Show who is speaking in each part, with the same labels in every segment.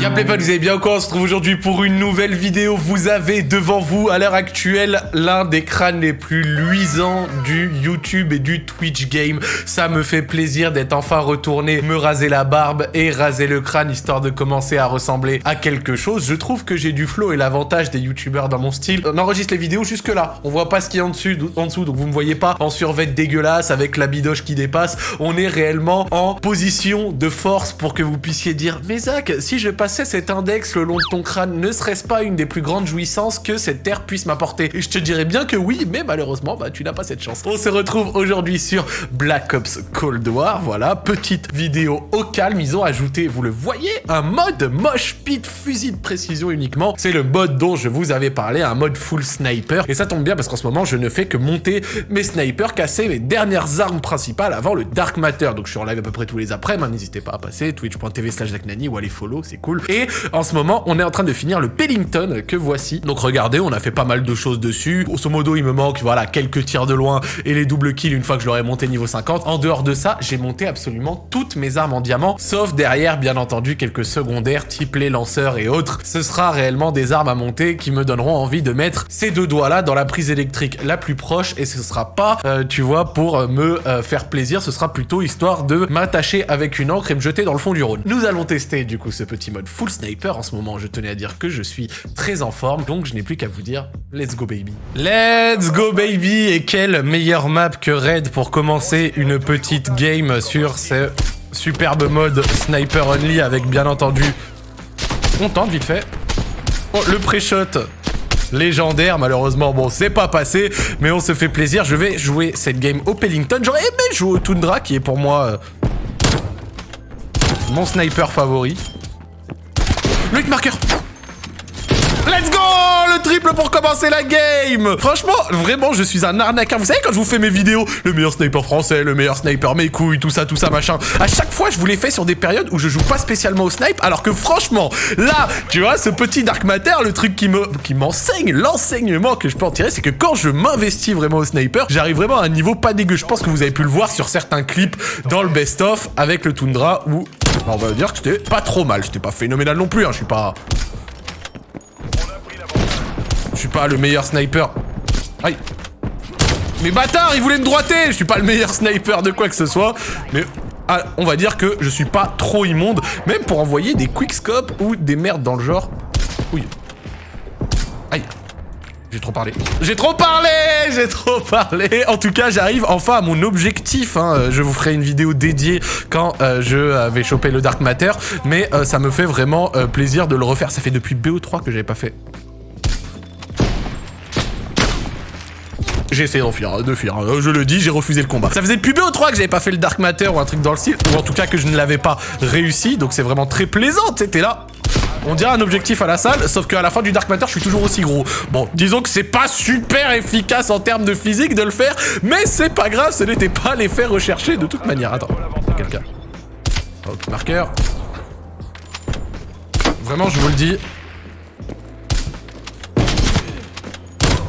Speaker 1: Y'a pas, vous avez bien quoi On se trouve aujourd'hui pour une nouvelle vidéo. Vous avez devant vous, à l'heure actuelle, l'un des crânes les plus luisants du YouTube et du Twitch game. Ça me fait plaisir d'être enfin retourné me raser la barbe et raser le crâne, histoire de commencer à ressembler à quelque chose. Je trouve que j'ai du flow et l'avantage des YouTubeurs dans mon style. On enregistre les vidéos jusque là. On voit pas ce qu'il y a en, dessus, en dessous, donc vous me voyez pas en survêt dégueulasse avec la bidoche qui dépasse. On est réellement en position de force pour que vous puissiez dire « Mais Zach, si je je passais cet index le long de ton crâne, ne serait-ce pas une des plus grandes jouissances que cette terre puisse m'apporter? Et je te dirais bien que oui, mais malheureusement, bah tu n'as pas cette chance. On se retrouve aujourd'hui sur Black Ops Cold War, voilà, petite vidéo au calme, ils ont ajouté, vous le voyez, un mode moche pit fusil de précision uniquement. C'est le mode dont je vous avais parlé, un mode full sniper. Et ça tombe bien parce qu'en ce moment, je ne fais que monter mes snipers, casser mes dernières armes principales avant le Dark Matter. Donc je suis en live à peu près tous les après, n'hésitez pas à passer, twitch.tv slash ou aller follow, c'est cool. Et en ce moment, on est en train de finir le Pellington que voici. Donc regardez, on a fait pas mal de choses dessus. Grosso modo, il me manque, voilà, quelques tirs de loin et les doubles kills une fois que je l'aurai monté niveau 50. En dehors de ça, j'ai monté absolument toutes mes armes en diamant, sauf derrière, bien entendu, quelques secondaires, type les lanceurs et autres. Ce sera réellement des armes à monter qui me donneront envie de mettre ces deux doigts-là dans la prise électrique la plus proche et ce sera pas, euh, tu vois, pour me euh, faire plaisir, ce sera plutôt histoire de m'attacher avec une encre et me jeter dans le fond du Rhône. Nous allons tester du coup ce petit mode full sniper en ce moment. Je tenais à dire que je suis très en forme, donc je n'ai plus qu'à vous dire let's go baby. Let's go baby Et quelle meilleure map que Red pour commencer une petite game sur ce superbe mode sniper only avec bien entendu... On tente vite fait. Oh, le pré-shot légendaire. Malheureusement, bon, c'est pas passé, mais on se fait plaisir. Je vais jouer cette game au Pellington. J'aurais aimé jouer au Tundra, qui est pour moi euh, mon sniper favori. Le marqueur Let's go Le triple pour commencer la game Franchement, vraiment, je suis un arnaqueur. Vous savez, quand je vous fais mes vidéos, le meilleur sniper français, le meilleur sniper mes couilles, tout ça, tout ça, machin. À chaque fois, je vous les fais sur des périodes où je joue pas spécialement au snipe, alors que franchement, là, tu vois, ce petit Dark Matter, le truc qui me, qui m'enseigne, l'enseignement que je peux en tirer, c'est que quand je m'investis vraiment au sniper, j'arrive vraiment à un niveau pas dégueu. Je pense que vous avez pu le voir sur certains clips dans le best-of avec le Tundra où on va dire que c'était pas trop mal. J'étais pas phénoménal non plus, hein. Je suis pas... Je suis pas le meilleur sniper. Aïe. Mais bâtard, il voulait me droiter Je suis pas le meilleur sniper de quoi que ce soit. Mais ah, on va dire que je suis pas trop immonde. Même pour envoyer des quickscopes ou des merdes dans le genre. Oui. Aïe. J'ai trop parlé. J'ai trop parlé J'ai trop parlé En tout cas, j'arrive enfin à mon objectif. Hein. Euh, je vous ferai une vidéo dédiée quand euh, je vais choper le Dark Matter. Mais euh, ça me fait vraiment plaisir de le refaire. Ça fait depuis BO3 que j'avais pas fait. J'ai essayé de fuir. Je le dis, j'ai refusé le combat. Ça faisait depuis BO3 que j'avais pas fait le Dark Matter ou un truc dans le style. Ou en tout cas que je ne l'avais pas réussi. Donc c'est vraiment très plaisant. T'es là, on dirait un objectif à la salle, sauf qu'à la fin du Dark Matter, je suis toujours aussi gros. Bon, disons que c'est pas super efficace en termes de physique de le faire, mais c'est pas grave, ce n'était pas l'effet recherché de toute manière. Attends, quelqu'un. Ok, marqueur. Vraiment, je vous le dis.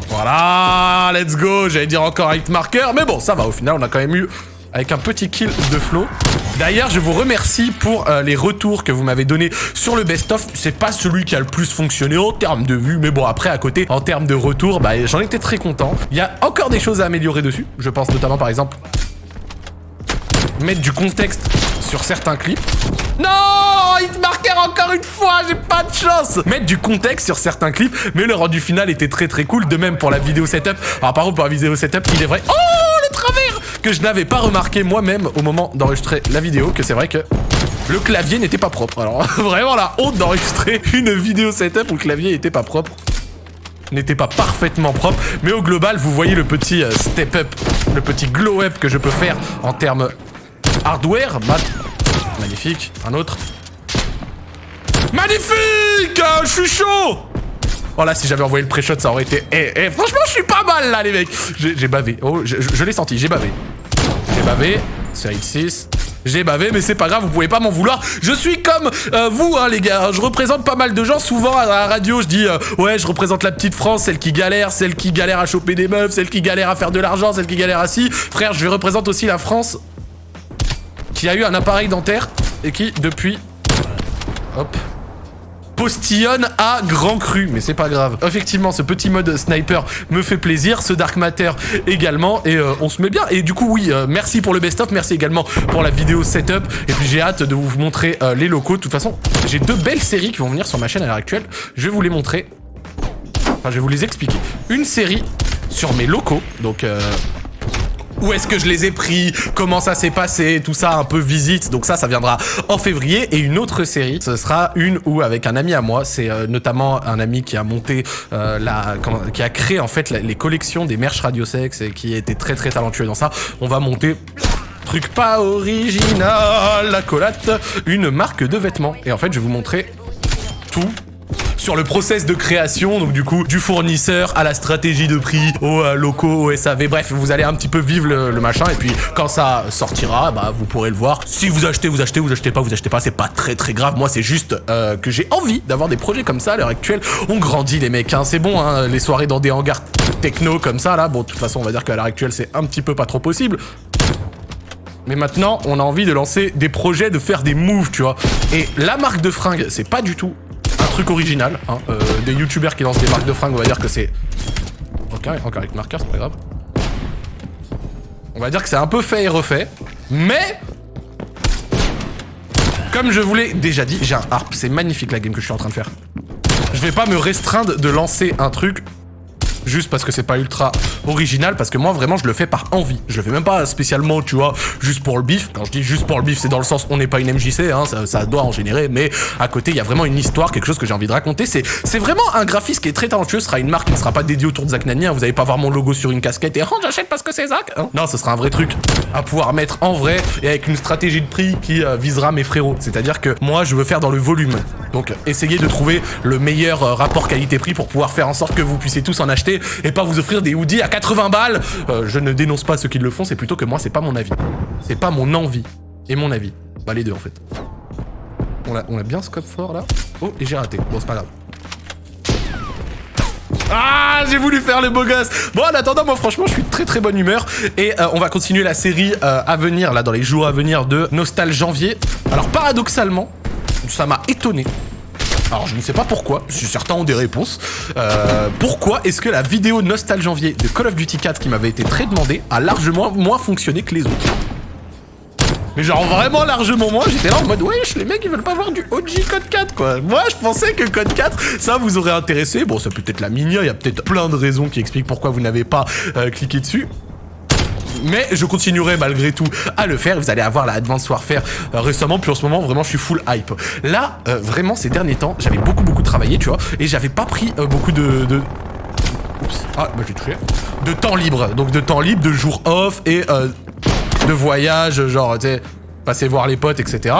Speaker 1: Voilà, let's go J'allais dire encore hit marqueur, mais bon, ça va, au final, on a quand même eu avec un petit kill de flow. D'ailleurs, je vous remercie pour euh, les retours que vous m'avez donnés sur le best-of. C'est pas celui qui a le plus fonctionné en termes de vues, mais bon, après, à côté, en termes de retours, bah, j'en étais très content. Il y a encore des choses à améliorer dessus. Je pense notamment, par exemple, mettre du contexte sur certains clips. Non Hit marquer encore une fois, j'ai pas de chance Mettre du contexte sur certains clips, mais le rendu final était très très cool, de même pour la vidéo setup. Alors par contre, pour la vidéo setup, il est vrai... Oh Que je n'avais pas remarqué moi-même au moment d'enregistrer la vidéo, que c'est vrai que le clavier n'était pas propre. Alors vraiment la honte d'enregistrer une vidéo setup où le clavier n'était pas propre n'était pas parfaitement propre, mais au global, vous voyez le petit euh, step up, le petit glow up que je peux faire en termes hardware. Magnifique. Un autre. Magnifique Je suis chaud Oh là, si j'avais envoyé le pré-shot, ça aurait été... Eh, eh, franchement, je suis pas mal, là, les mecs J'ai bavé. Oh, je, l'ai senti, j'ai bavé. J'ai bavé. C'est X6. J'ai bavé, mais c'est pas grave, vous pouvez pas m'en vouloir. Je suis comme euh, vous, hein, les gars. Je représente pas mal de gens. Souvent, à la radio, je dis euh, Ouais, je représente la petite France, celle qui galère, celle qui galère à choper des meufs, celle qui galère à faire de l'argent, celle qui galère à ci. Frère, je représente aussi la France qui a eu un appareil dentaire et qui, depuis... Hop. Postillonne à grand cru, mais c'est pas grave. Effectivement, ce petit mode sniper me fait plaisir, ce Dark Matter également, et euh, on se met bien. Et du coup, oui, euh, merci pour le best-of, merci également pour la vidéo setup, et puis j'ai hâte de vous montrer euh, les locaux. De toute façon, j'ai deux belles séries qui vont venir sur ma chaîne à l'heure actuelle. Je vais vous les montrer. Enfin, je vais vous les expliquer. Une série sur mes locaux, donc où est-ce que je les ai pris, comment ça s'est passé, tout ça un peu visite. Donc ça, ça viendra en février. Et une autre série, ce sera une où avec un ami à moi, c'est euh, notamment un ami qui a monté euh, la, qui a créé en fait les collections des merch radiosex et qui était très très talentueux dans ça. On va monter truc pas original, la colate, une marque de vêtements. Et en fait, je vais vous montrer tout sur le process de création, donc du coup, du fournisseur à la stratégie de prix, aux euh, locaux, au SAV, bref, vous allez un petit peu vivre le, machin, et puis quand ça sortira, bah vous pourrez le voir. Si vous achetez, vous achetez, vous achetez pas, vous achetez pas, c'est pas très très grave. Moi, c'est juste euh, que j'ai envie d'avoir des projets comme ça à l'heure actuelle. On grandit les mecs, hein, c'est bon, hein, les soirées dans des hangars techno comme ça, là, bon, de toute façon, on va dire qu'à l'heure actuelle, c'est un petit peu pas trop possible. Mais maintenant, on a envie de lancer des projets, de faire des moves, tu vois. Et la marque de fringues, c'est pas du tout original. Hein. Euh, des youtubeurs qui lancent des marques de fringues, on va dire que c'est... Ok, encore avec marqueur, c'est pas grave. On va dire que c'est un peu fait et refait. Mais... Comme je vous l'ai déjà dit, j'ai un harp. C'est magnifique la game que je suis en train de faire. Je vais pas me restreindre de lancer un truc juste parce que c'est pas ultra original, parce que moi vraiment je le fais par envie. Je le fais même pas spécialement, tu vois, juste pour le bif. Quand je dis juste pour le bif, c'est dans le sens on n'est pas une MJC, hein, ça, doit en générer, mais à côté il y a vraiment une histoire, quelque chose que j'ai envie de raconter. C'est vraiment un graphiste qui est très talentueux, ce sera une marque qui ne sera pas dédiée autour de Zach Nani, vous allez pas voir mon logo sur une casquette et oh j'achète parce que c'est Zach. Hein. Non, ce sera un vrai truc à pouvoir mettre en vrai et avec une stratégie de prix qui euh, visera mes frérots. C'est-à-dire que moi je veux faire dans le volume. Donc essayez de trouver le meilleur euh, rapport qualité-prix pour pouvoir faire en sorte que vous puissiez tous en acheter et pas vous offrir des hoodies à 80 balles. Euh, je ne dénonce pas ceux qui le font, c'est plutôt que moi, c'est pas mon avis. C'est pas mon envie et mon avis. Bah les deux en fait. On a, bien scope fort là. Oh, et j'ai raté. Bon, c'est pas grave. Ah, j'ai voulu faire le beau gosse. Bon, en attendant, moi, franchement, je suis très très bonne humeur. Et euh, on va continuer la série euh, à venir, là, dans les jours à venir de Nostal Janvier. Alors, paradoxalement, ça m'a étonné. Alors je ne sais pas pourquoi, je suis certain ont des réponses. Euh, pourquoi est-ce que la vidéo Nostal Janvier de Call of Duty 4 qui m'avait été très demandée a largement moins fonctionné que les autres? Mais genre vraiment largement moins, j'étais là en mode wesh les mecs ils veulent pas voir du OG Code 4 quoi. Moi je pensais que Code 4 ça vous aurait intéressé. Bon ça peut être la minia, il y a peut-être plein de raisons qui expliquent pourquoi vous n'avez pas euh, cliqué dessus mais je continuerai malgré tout à le faire. Vous allez avoir la Advanced Warfare euh, récemment, puis en ce moment, vraiment, je suis full hype. Là, euh, vraiment, ces derniers temps, j'avais beaucoup, beaucoup travaillé, tu vois, et j'avais pas pris euh, beaucoup de... de... Ah, bah j'ai touché. De temps libre. Donc de temps libre, de jours off et de voyage, genre, tu sais, passer voir les potes, etc.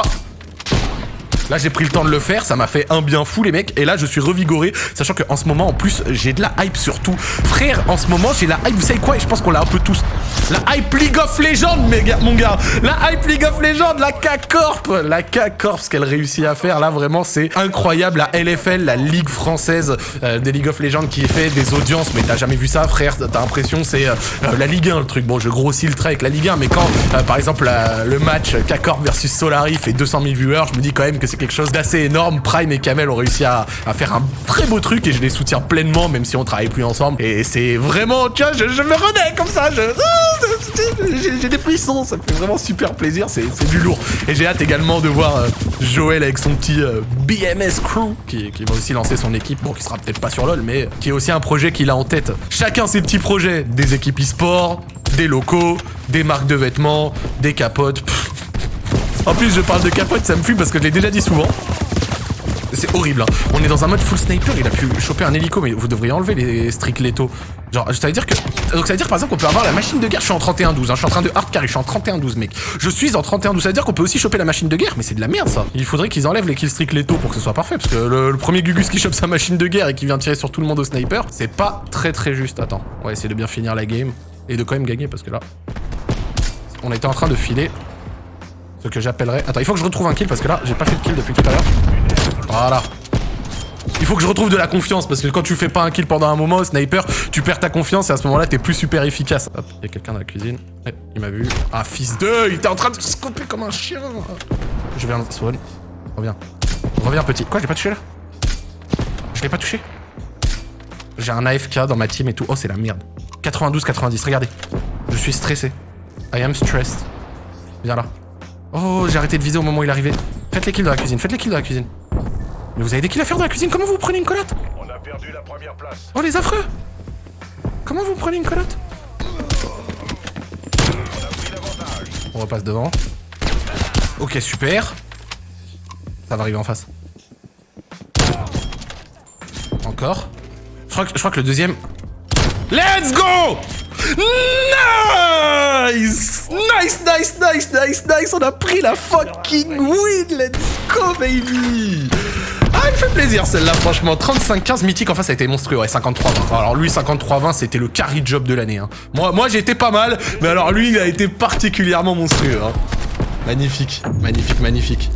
Speaker 1: Là, j'ai pris le temps de le faire, ça m'a fait un bien fou, les mecs. Et là, je suis revigoré, sachant qu'en ce moment, en plus, j'ai de la hype sur tout. Frère, en ce moment, j'ai la hype, vous savez quoi Et je pense qu'on l'a un peu tous. La hype League of Legends, mon gars. La hype League of Legends, la K-Corp. La K-Corp, ce qu'elle réussit à faire, là, vraiment, c'est incroyable. La LFL, la Ligue française euh, des League of Legends qui fait des audiences. Mais t'as jamais vu ça, frère? T'as l'impression c'est euh, euh, la Ligue 1, le truc. Bon, je grossis le trait avec la Ligue 1, mais quand, par exemple, le match K-Corp versus Solari fait 200 000 viewers, je me dis quand même que c'est quelque chose d'assez énorme. Prime et Kamel ont réussi à, faire un très beau truc et je les soutiens pleinement, même si on travaille plus ensemble. Et c'est vraiment, tu vois, je, me renais comme ça. J'ai des frissons, ça fait vraiment super plaisir. C'est du lourd. Et j'ai hâte également de voir euh, Joël avec son petit euh, BMS Crew qui, va aussi lancer son équipe. Bon, qui sera peut-être pas sur LoL, mais qui est aussi un projet qu'il a en tête. Chacun ses petits projets. Des équipes e-sport, des locaux, des marques de vêtements, des capotes. En plus, je parle de capote, ça me fuit parce que je l'ai déjà dit souvent. C'est horrible, hein. On est dans un mode full sniper, il a pu choper un hélico, mais vous devriez enlever les strict létaux. Genre, ça veut dire que... Donc ça veut dire par exemple qu'on peut avoir la machine de guerre, je suis en 31-12, hein. je suis en train de hard carry, je suis en 31-12 mec. Je suis en 31-12, ça veut dire qu'on peut aussi choper la machine de guerre, mais c'est de la merde ça. Il faudrait qu'ils enlèvent les kills strict létaux pour que ce soit parfait, parce que le, premier Gugus qui chope sa machine de guerre et qui vient tirer sur tout le monde au sniper, c'est pas très très juste. Attends, on va essayer de bien finir la game et de quand même gagner, parce que là... On était en train de filer ce que j'appellerais... Attends, il faut que je retrouve un kill parce que là, j'ai pas fait de kill depuis tout à l'heure. Voilà. Il faut que je retrouve de la confiance parce que quand tu fais pas un kill pendant un moment, sniper, tu perds ta confiance et à ce moment-là, t'es plus super efficace. Hop, il y a quelqu'un dans la cuisine. Il m'a vu. Ah, fils de, il était en train de se scoper comme un chien. Je viens spawn. Reviens. Reviens, petit. Quoi, j'ai pas touché là? Je l'ai pas touché? J'ai un AFK dans ma team et tout. Oh, c'est la merde. 92-90, regardez. Je suis stressé. I am stressed. Viens là. Oh, j'ai arrêté de viser au moment où il arrivait. Faites les kills dans la cuisine, faites les kills dans la cuisine. Mais vous avez des kills à faire dans la cuisine Comment vous prenez une colotte
Speaker 2: On a perdu la première place.
Speaker 1: Oh, les affreux Comment vous prenez une colotte On repasse devant. Ok, super. Ça va arriver en face. Encore. Je crois que, je crois que le deuxième... Let's go Nice Nice, nice, nice, nice, nice On a pris la fucking win Let's go, baby ah, il me fait plaisir celle-là, franchement. 35-15 mythique en face, ça a été monstrueux. Ouais, 53-20. Alors lui, 53-20, c'était le carry job de l'année. Hein. Moi, moi été pas mal, mais alors lui, il a été particulièrement monstrueux. Hein. Magnifique, magnifique, magnifique.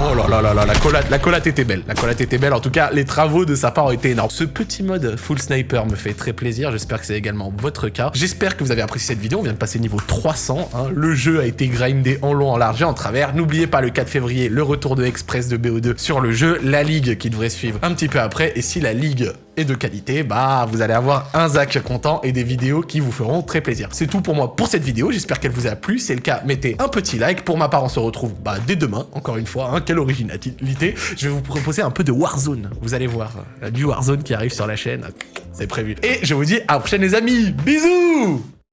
Speaker 1: Oh là là là là, la collate, la collate était belle. La collate était belle. En tout cas, les travaux de sa part ont été énormes. Ce petit mode full sniper me fait très plaisir. J'espère que c'est également votre cas. J'espère que vous avez apprécié cette vidéo. On vient de passer niveau 300. Hein. Le jeu a été grindé en long, en large et en travers. N'oubliez pas le 4 février, le retour de Express de BO2 sur le jeu. La ligue qui devrait suivre un petit peu après. Et si la ligue et de qualité, bah vous allez avoir un Zach content et des vidéos qui vous feront très plaisir. C'est tout pour moi pour cette vidéo, j'espère qu'elle vous a plu. C'est le cas, mettez un petit like. Pour ma part, on se retrouve bah, dès demain, encore une fois. Hein, quelle originalité. Je vais vous proposer un peu de Warzone. Vous allez voir, du Warzone qui arrive sur la chaîne. C'est prévu. Et je vous dis à la prochaine les amis. Bisous